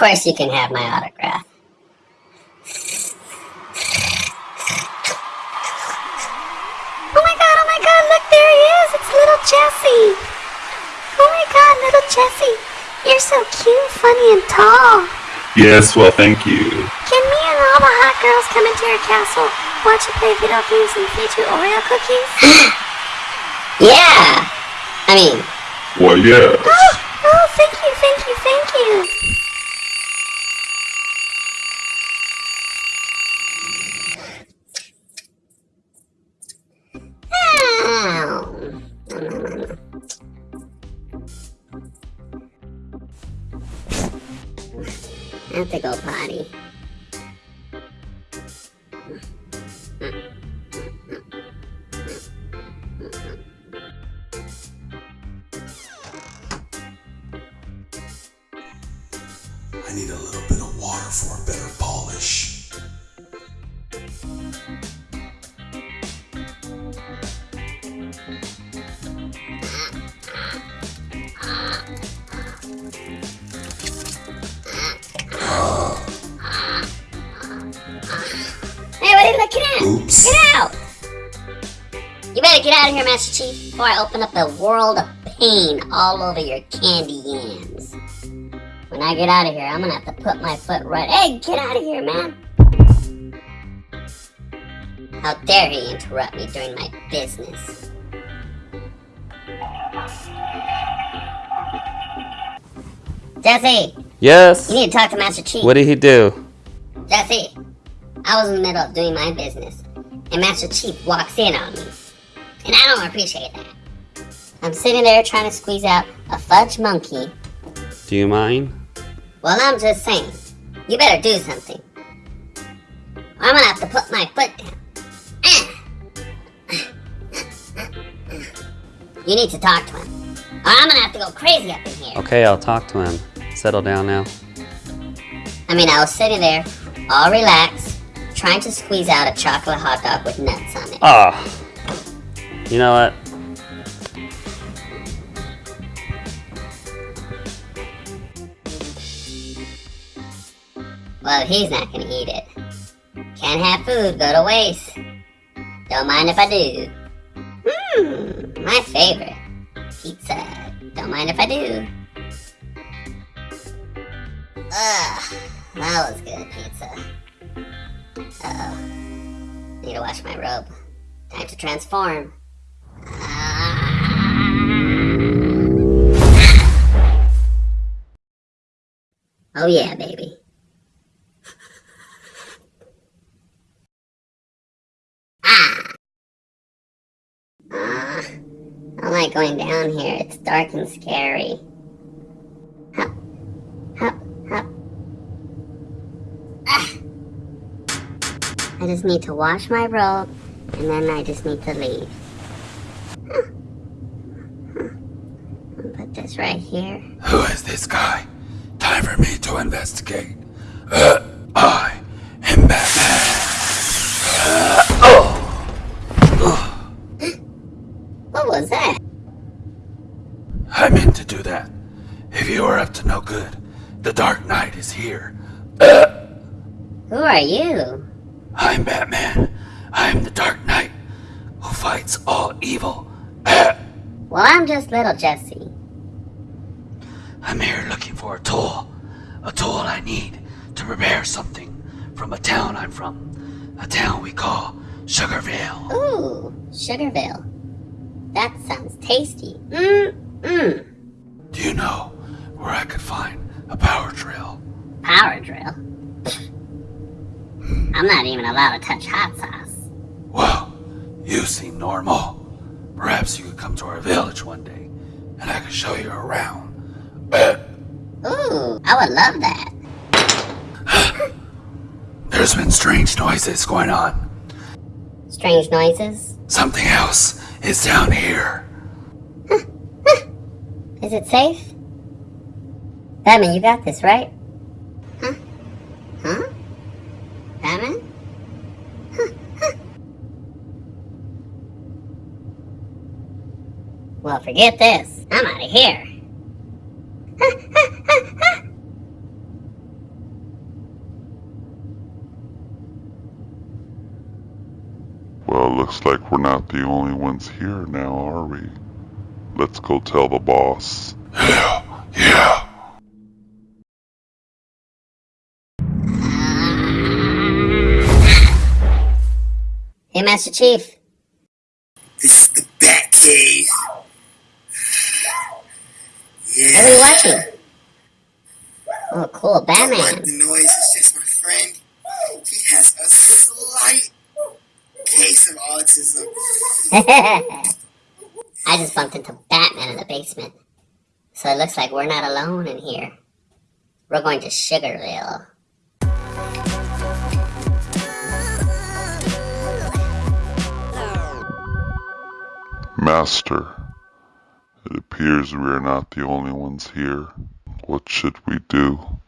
course you can have my autograph. Oh my god, oh my god, look, there he is. It's little Jesse. Oh my god, little Jesse. You're so cute, funny, and tall. Yes, well, thank you. Can me and all the hot girls come into your castle, watch you play video games, and feed you Oreo cookies? Yeah! I mean, Well, yeah. oh, oh, thank you, thank you, thank you. I have to go potty. I need a Hey, what are you looking at? Oops. Get out! You better get out of here, Master Chief, before I open up the world of pain all over your candy yams. When I get out of here, I'm gonna have to put my foot right. Hey, get out of here, man! How dare he interrupt me during my business? Jesse, Yes. you need to talk to Master Chief. What did he do? Jesse, I was in the middle of doing my business, and Master Chief walks in on me. And I don't appreciate that. I'm sitting there trying to squeeze out a fudge monkey. Do you mind? Well, I'm just saying, you better do something. I'm gonna have to put my foot down. You need to talk to him. Or I'm gonna have to go crazy up in here. Okay, I'll talk to him. Settle down now. I mean, I was sitting there, all relaxed, trying to squeeze out a chocolate hot dog with nuts on it. Ah. You know what? Well, he's not gonna eat it. Can't have food go to waste. Don't mind if I do. Mmm, my favorite. Pizza. Don't mind if I do. Ugh, that was good pizza. Uh oh. Need to wash my robe. Time to transform. Oh yeah, baby. Ah. Ah. I like going down here. It's dark and scary. I just need to wash my robe, and then I just need to leave. Huh. Huh. Put this right here. Who is this guy? Time for me to investigate. Uh, I am Batman. What was that? I meant to do that. If you are up to no good, the Dark Knight is here. Who are you? I'm Batman. I'm the Dark Knight who fights all evil. Uh, Well, I'm just little Jesse. I'm here looking for a tool. A tool I need to repair something from a town I'm from. A town we call Sugarville. Ooh, Sugarville. That sounds tasty. Mmm, mmm. Do you know where I could find a power drill? Power drill. I'm not even allowed to touch hot sauce. Well, you seem normal. Perhaps you could come to our village one day and I could show you around. Ooh, I would love that. there's been strange noises going on. Strange noises. Something else is down here. Is it safe? Batman, you got this, right? Well, forget this. I'm out of here. well, looks like we're not the only ones here now, are we? Let's go tell the boss. Yeah, yeah. Hey, Master Chief. This is the Batcave. Cave. Hey, what are you watching? Oh, cool, Don't like Batman. the noise. It's just my friend. He has a slight case of autism. I just bumped into Batman in the basement. So it looks like we're not alone in here. We're going to Sugarville. Master, it appears we are not the only ones here. What should we do?